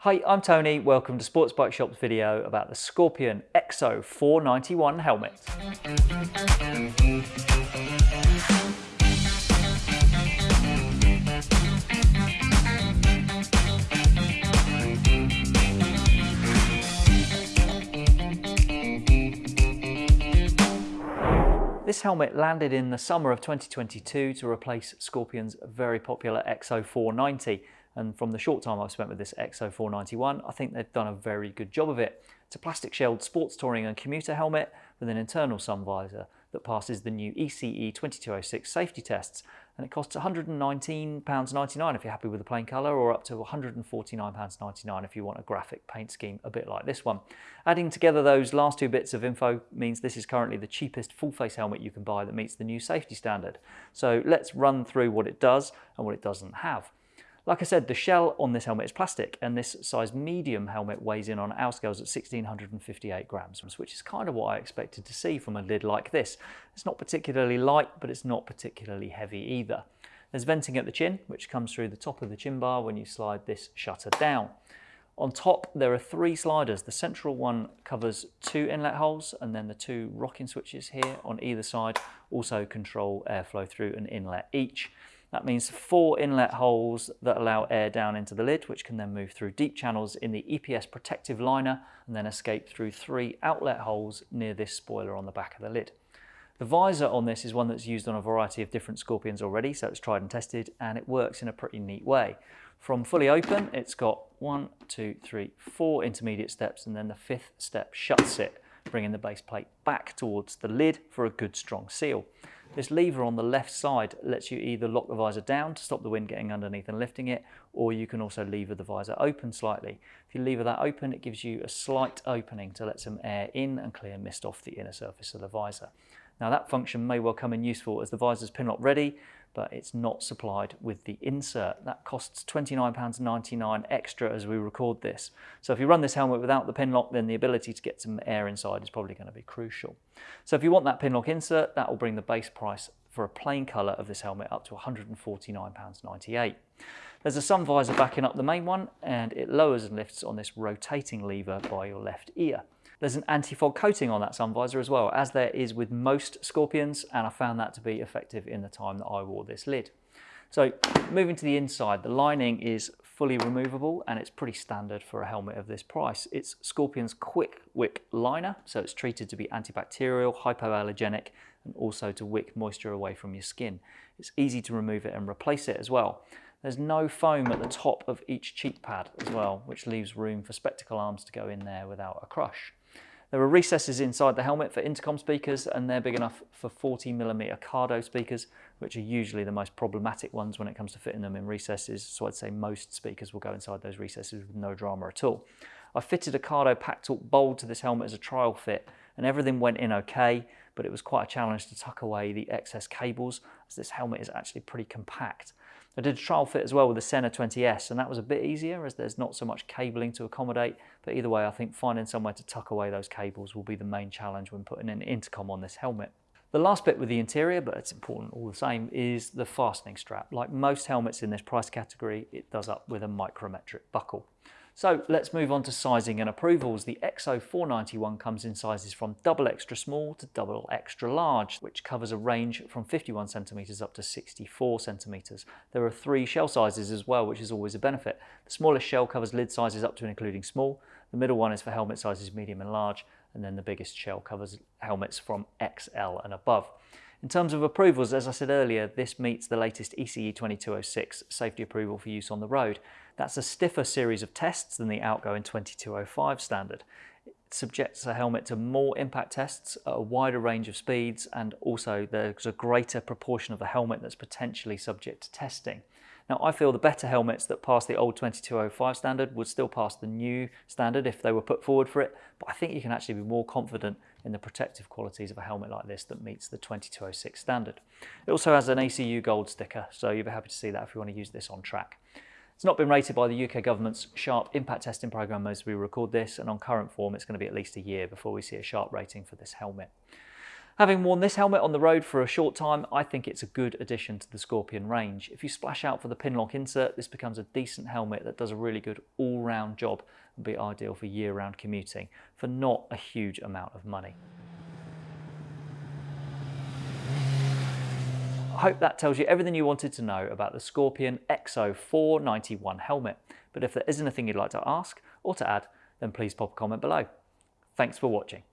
Hi, I'm Tony. Welcome to Sports Bike Shop's video about the Scorpion EXO 491 helmet. This helmet landed in the summer of 2022 to replace Scorpion's very popular EXO 490 and from the short time I've spent with this EXO 491, I think they've done a very good job of it. It's a plastic shelled sports touring and commuter helmet with an internal sun visor that passes the new ECE 2206 safety tests and it costs £119.99 if you're happy with the plain colour or up to £149.99 if you want a graphic paint scheme a bit like this one. Adding together those last two bits of info means this is currently the cheapest full face helmet you can buy that meets the new safety standard. So let's run through what it does and what it doesn't have. Like I said, the shell on this helmet is plastic and this size medium helmet weighs in on our scales at 1658 grams, which is kind of what I expected to see from a lid like this. It's not particularly light, but it's not particularly heavy either. There's venting at the chin, which comes through the top of the chin bar when you slide this shutter down. On top, there are three sliders. The central one covers two inlet holes, and then the two rocking switches here on either side also control airflow through an inlet each. That means four inlet holes that allow air down into the lid, which can then move through deep channels in the EPS protective liner and then escape through three outlet holes near this spoiler on the back of the lid. The visor on this is one that's used on a variety of different Scorpions already, so it's tried and tested, and it works in a pretty neat way. From fully open, it's got one, two, three, four intermediate steps, and then the fifth step shuts it, bringing the base plate back towards the lid for a good strong seal. This lever on the left side lets you either lock the visor down to stop the wind getting underneath and lifting it, or you can also lever the visor open slightly. If you lever that open, it gives you a slight opening to let some air in and clear mist off the inner surface of the visor. Now that function may well come in useful as the visor's pin lock ready, but it's not supplied with the insert. That costs £29.99 extra as we record this. So if you run this helmet without the pin lock, then the ability to get some air inside is probably going to be crucial. So if you want that pin lock insert, that will bring the base price for a plain colour of this helmet up to £149.98. There's a sun visor backing up the main one and it lowers and lifts on this rotating lever by your left ear. There's an anti-fog coating on that sun visor as well, as there is with most Scorpions, and I found that to be effective in the time that I wore this lid. So moving to the inside, the lining is fully removable and it's pretty standard for a helmet of this price. It's Scorpion's Quick Wick liner, so it's treated to be antibacterial, hypoallergenic, and also to wick moisture away from your skin. It's easy to remove it and replace it as well. There's no foam at the top of each cheek pad as well, which leaves room for spectacle arms to go in there without a crush. There are recesses inside the helmet for intercom speakers and they're big enough for 40mm Cardo speakers, which are usually the most problematic ones when it comes to fitting them in recesses. So I'd say most speakers will go inside those recesses with no drama at all. I fitted a Cardo Packtalk Bold to this helmet as a trial fit and everything went in okay, but it was quite a challenge to tuck away the excess cables as this helmet is actually pretty compact. I did a trial fit as well with the Sena 20S and that was a bit easier as there's not so much cabling to accommodate but either way I think finding somewhere to tuck away those cables will be the main challenge when putting an intercom on this helmet. The last bit with the interior, but it's important all the same, is the fastening strap. Like most helmets in this price category, it does up with a micrometric buckle. So let's move on to sizing and approvals. The EXO491 comes in sizes from double extra small to double extra large, which covers a range from 51 centimeters up to 64 centimeters. There are three shell sizes as well, which is always a benefit. The smallest shell covers lid sizes up to and including small. The middle one is for helmet sizes medium and large, and then the biggest shell covers helmets from XL and above. In terms of approvals, as I said earlier, this meets the latest ECE 2206 safety approval for use on the road. That's a stiffer series of tests than the outgoing 2205 standard. It subjects a helmet to more impact tests at a wider range of speeds and also there's a greater proportion of the helmet that's potentially subject to testing. Now I feel the better helmets that pass the old 2205 standard would still pass the new standard if they were put forward for it, but I think you can actually be more confident in the protective qualities of a helmet like this that meets the 2206 standard. It also has an ACU gold sticker, so you'll be happy to see that if you want to use this on track. It's not been rated by the UK government's SHARP impact testing programme as we record this, and on current form it's going to be at least a year before we see a SHARP rating for this helmet. Having worn this helmet on the road for a short time, I think it's a good addition to the Scorpion range. If you splash out for the pinlock insert, this becomes a decent helmet that does a really good all-round job and be ideal for year-round commuting for not a huge amount of money. I hope that tells you everything you wanted to know about the Scorpion EXO 491 helmet. But if there is anything you'd like to ask or to add, then please pop a comment below. Thanks for watching.